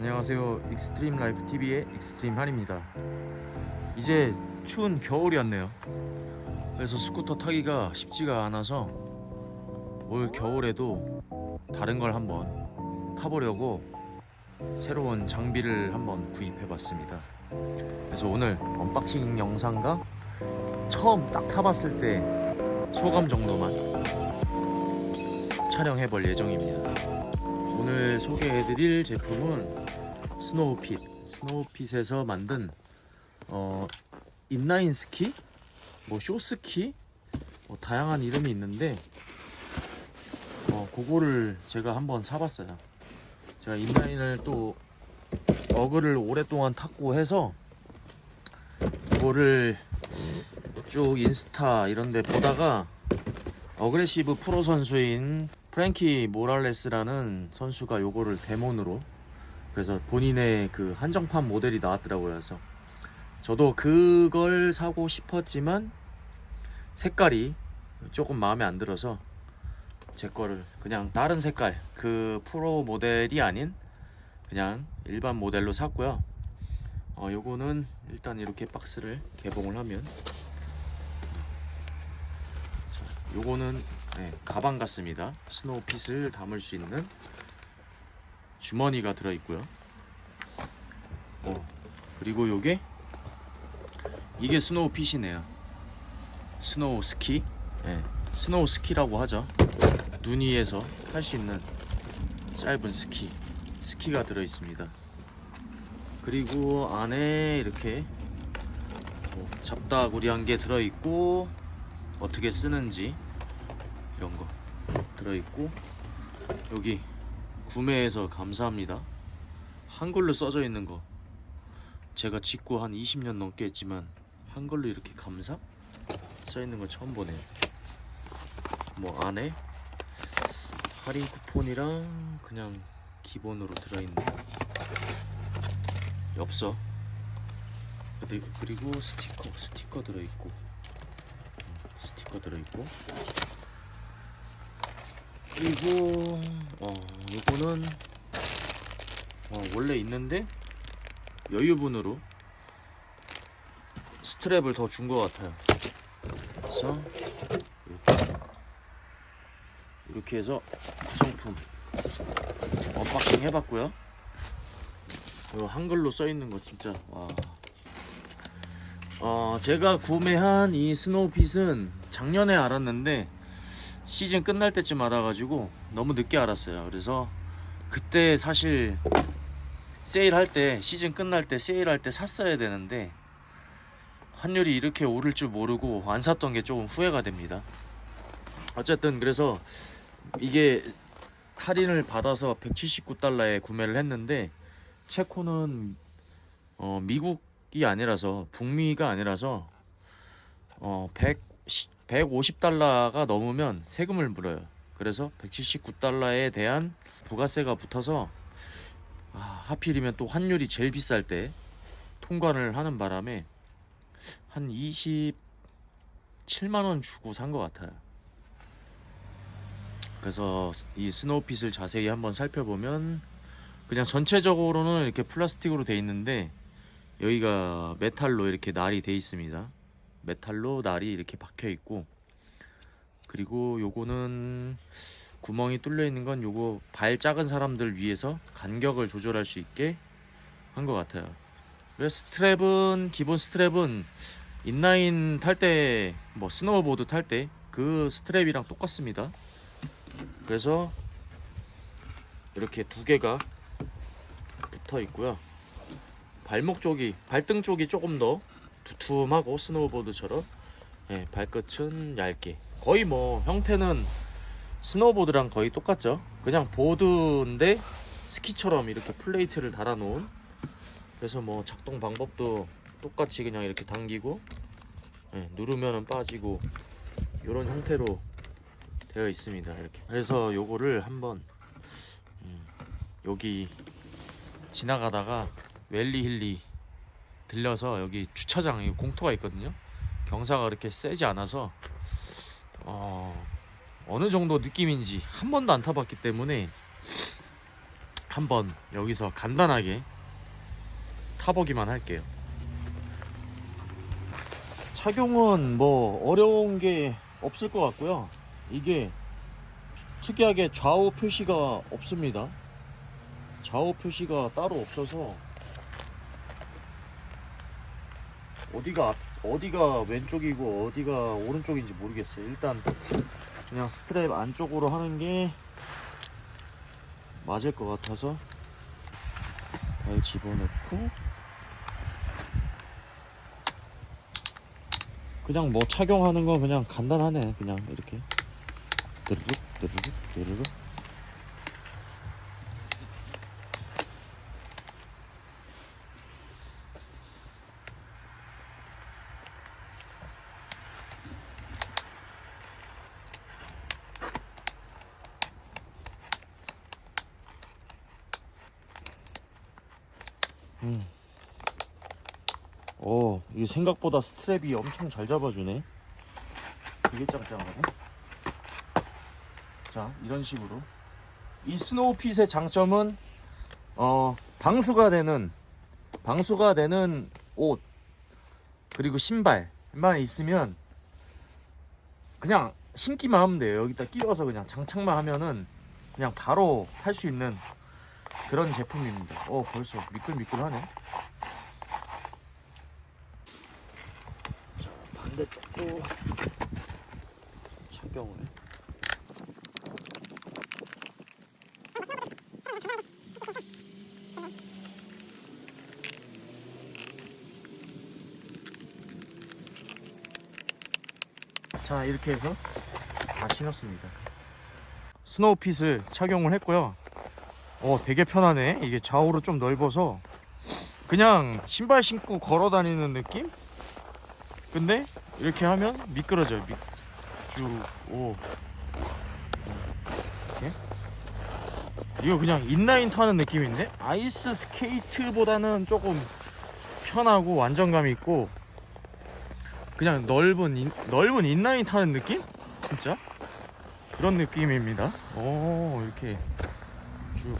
안녕하세요. 익스트림 라이프 TV의 익스트림 한입니다. 이제 추운 겨울이 왔네요. 그래서 스쿠터 타기가 쉽지가 않아서 올 겨울에도 다른 걸 한번 타보려고 새로운 장비를 한번 구입해 봤습니다. 그래서 오늘 unboxing 영상과 처음 딱 타봤을 때 소감 정도만 촬영해 볼 예정입니다. 오늘 소개해드릴 제품은 스노우핏 스노우핏에서 만든 어, 인라인 스키? 뭐 쇼스키? 뭐 다양한 이름이 있는데 어, 그거를 제가 한번 사봤어요. 제가 인라인을 또 어그를 오랫동안 탔고 해서 그거를 쭉 인스타 이런데 보다가 aggressive 프로 선수인 프랭키 모랄레스라는 선수가 요거를 데몬으로 그래서 본인의 그 한정판 모델이 나왔더라고요. 그래서 저도 그걸 사고 싶었지만 색깔이 조금 마음에 안 들어서 제 거를 그냥 다른 색깔 그 프로 모델이 아닌 그냥 일반 모델로 샀고요. 어, 요거는 일단 이렇게 박스를 개봉을 하면 자, 요거는 네, 가방 같습니다. 스노우핏을 담을 수 있는 주머니가 들어있고요. 어, 그리고 요게 이게 스노우핏이네요. snow 스키, 네, snow 스키라고 하죠. 눈 위에서 탈 수 있는 짧은 스키, 스키가 들어있습니다. 그리고 안에 이렇게 뭐 잡다구리한 게 들어있고 어떻게 쓰는지 이런 거 들어있고 여기 구매해서 감사합니다. 한글로 써져 있는 거. 제가 직구 한 20년 넘게 했지만 한글로 이렇게 감사? 써 있는 거 처음 보네요. 뭐 안에 할인 쿠폰이랑 그냥 기본으로 들어있는 엽서. 그리- 그리고 스티커 스티커 들어있고. 스티커 들어있고. 그리고 어 요거는 어, 원래 있는데 여유분으로 스트랩을 더 준 것 같아요. 그래서 이렇게 이렇게 해서 구성품 unboxing 해봤고요. 요 한글로 써있는 거 진짜 와. 어, 제가 구매한 이 스노우핏은 작년에 알았는데 시즌 끝날 때쯤 알아가지고 너무 늦게 알았어요. 그래서 그때 사실 세일할 때 시즌 끝날 때 세일할 때 샀어야 되는데 환율이 이렇게 오를 줄 모르고 안 샀던 게 조금 후회가 됩니다. 어쨌든 그래서 이게 할인을 받아서 179달러에 구매를 했는데 체코는 어, 미국이 아니라서 북미가 아니라서 어, 100 150달러가 넘으면 세금을 물어요. 그래서 179달러에 대한 부가세가 붙어서 아, 하필이면 또 환율이 제일 비쌀 때 통관을 하는 바람에 한 27만 원 주고 산 것 같아요. 그래서 이 스노우핏을 자세히 한번 살펴보면 그냥 전체적으로는 이렇게 플라스틱으로 돼 있는데 여기가 메탈로 이렇게 날이 돼 있습니다. 메탈로 날이 이렇게 박혀 있고 그리고 요거는 구멍이 뚫려 있는 건 요거 발 작은 사람들 위해서 간격을 조절할 수 있게 한 것 같아요. 스트랩은 기본 스트랩은 인라인 탈 때 뭐 스노우보드 탈 때 그 스트랩이랑 똑같습니다. 그래서 이렇게 두 개가 붙어 있고요. 발목 쪽이 발등 쪽이 조금 더 두툼하고 스노우보드처럼 예, 발끝은 얇게. 거의 뭐 형태는 스노우보드랑 거의 똑같죠. 그냥 보드인데 스키처럼 이렇게 플레이트를 달아 놓은. 그래서 뭐 작동 방법도 똑같이 그냥 이렇게 당기고 예, 누르면은 빠지고 이런 형태로 되어 있습니다 이렇게. 그래서 요거를 한번 음, 여기 지나가다가 웰리 힐리 들려서 여기 주차장 이 공터가 있거든요. 경사가 그렇게 세지 않아서 어, 어느 정도 느낌인지 한 번도 안 타봤기 때문에 한번 여기서 간단하게 타보기만 할게요. 착용은 뭐 어려운 게 없을 것 같고요. 이게 특이하게 좌우 표시가 없습니다. 좌우 표시가 따로 없어서 어디가 앞- 어디가 왼쪽이고 어디가 오른쪽인지 모르겠어요. 일단 그냥 스트랩 안쪽으로 하는 게 맞을 것 같아서 발 집어넣고 그냥 뭐 착용하는 거 그냥 간단하네. 그냥 이렇게. 드르륵 드르륵 드르륵 오, 이게 생각보다 스트랩이 엄청 잘 잡아주네. 되게 짱짱하네. 자, 이런 식으로. 이 스노우핏의 장점은, 어, 방수가 되는, 방수가 되는 옷, 그리고 신발만 있으면, 그냥 신기만 하면 돼요. 여기다 끼워서 그냥 장착만 하면은, 그냥 바로 탈 수 있는 그런 제품입니다. 어, 벌써 미끌미끌하네. 자, 반대쪽도 착용을. 자, 이렇게 해서 다 신었습니다. 스노우핏을 착용을 했고요. 어 되게 편하네 이게 좌우로 좀 넓어서 그냥 신발 신고 걸어 다니는 느낌? 근데 이렇게 하면 미끄러져요. 미... 쭉오. 이렇게? 이거 그냥 인라인 타는 느낌인데? 아이스 스케이트보다는 조금 편하고 안정감 있고 그냥 넓은 인, 넓은 인라인 타는 느낌? 진짜? 그런 느낌입니다. 오 이렇게 쭉.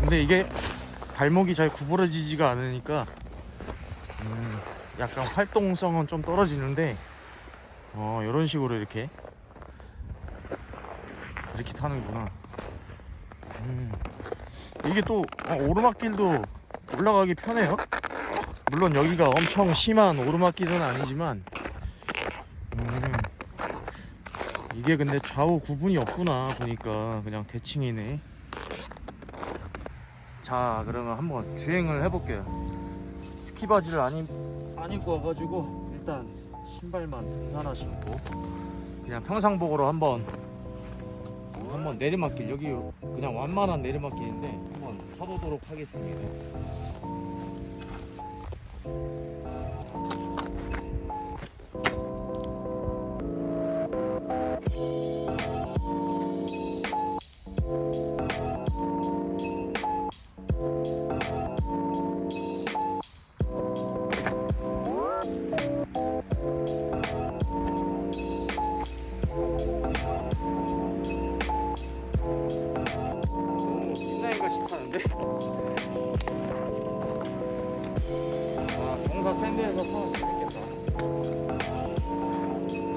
근데 이게 발목이 잘 구부러지지가 않으니까 음, 약간 활동성은 좀 떨어지는데 어 이런 식으로 이렇게. 이렇게 타는구나. 음, 이게 또 어, 오르막길도 올라가기 편해요. 물론 여기가 엄청 심한 오르막길은 아니지만 음, 이게 근데 좌우 구분이 없구나 보니까. 그냥 대칭이네. 자 그러면 한번 주행을 해볼게요 스키 바지를 안, 입, 안 입고 와가지고 일단 신발만 등산화 신고 그냥 평상복으로 한번 한번 내리막길 여기 그냥 완만한 내리막길인데 한번 타보도록 하겠습니다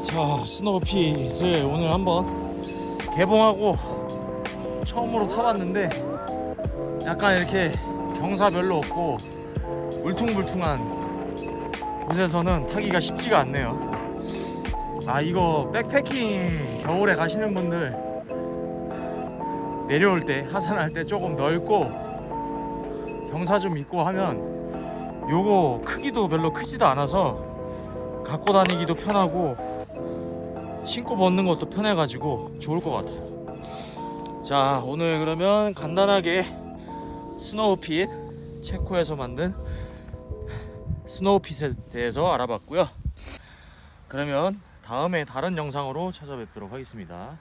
자 스노우핏을 오늘 한번 개봉하고 처음으로 타봤는데 약간 이렇게 경사 별로 없고 울퉁불퉁한 곳에서는 타기가 쉽지가 않네요. 아 이거 백패킹 겨울에 가시는 분들 내려올 때 하산할 때 조금 넓고 경사 좀 있고 하면 요거 크기도 별로 크지도 않아서 갖고 다니기도 편하고 신고 벗는 것도 편해가지고 좋을 것 같아요. 자 오늘 그러면 간단하게 스노우핏 체코에서 만든 스노우핏에 대해서 알아봤고요. 그러면 다음에 다른 영상으로 찾아뵙도록 하겠습니다